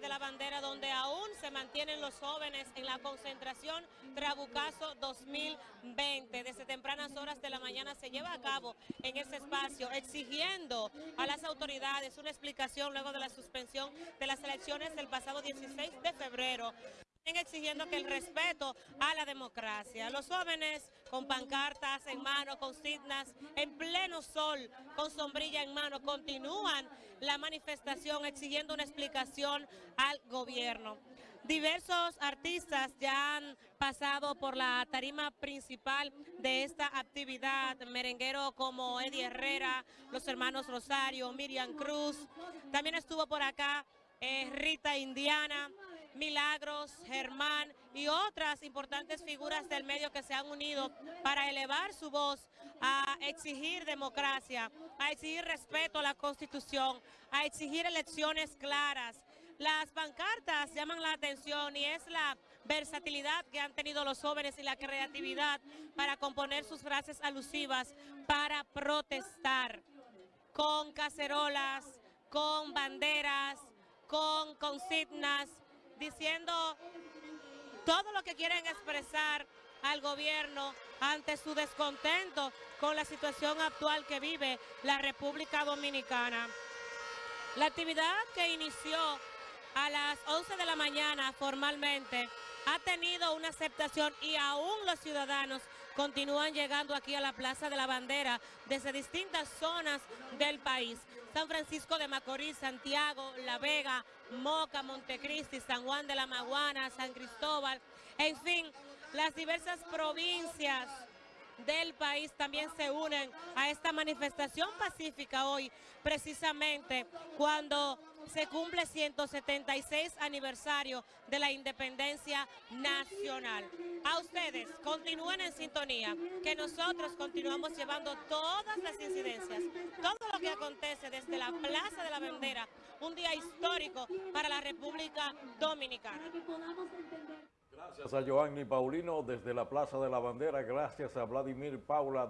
De la Bandera, donde aún se mantienen los jóvenes en la concentración Trabucazo 2020. Desde tempranas horas de la mañana se lleva a cabo en ese espacio, exigiendo a las autoridades una explicación luego de la suspensión de las elecciones del pasado 16 de febrero exigiendo que el respeto a la democracia. Los jóvenes con pancartas en mano, con signas, en pleno sol, con sombrilla en mano, continúan la manifestación exigiendo una explicación al gobierno. Diversos artistas ya han pasado por la tarima principal de esta actividad, merenguero como Eddie Herrera, los hermanos Rosario, Miriam Cruz, también estuvo por acá eh, Rita Indiana, Milagros, Germán y otras importantes figuras del medio que se han unido para elevar su voz a exigir democracia, a exigir respeto a la Constitución, a exigir elecciones claras. Las pancartas llaman la atención y es la versatilidad que han tenido los jóvenes y la creatividad para componer sus frases alusivas para protestar con cacerolas, con banderas, con consignas, diciendo todo lo que quieren expresar al gobierno ante su descontento con la situación actual que vive la República Dominicana. La actividad que inició a las 11 de la mañana formalmente ha tenido una aceptación y aún los ciudadanos continúan llegando aquí a la Plaza de la Bandera desde distintas zonas del país. San Francisco de Macorís, Santiago, La Vega, Moca, Montecristi, San Juan de la Maguana, San Cristóbal, en fin, las diversas provincias del país también se unen a esta manifestación pacífica hoy, precisamente cuando se cumple 176 aniversario de la independencia nacional. A ustedes, continúen en sintonía, que nosotros continuamos llevando todas las incidencias, acontece desde la Plaza de la Bandera, un día histórico para la República Dominicana. Gracias a Joanny Paulino desde la Plaza de la Bandera, gracias a Vladimir Paula.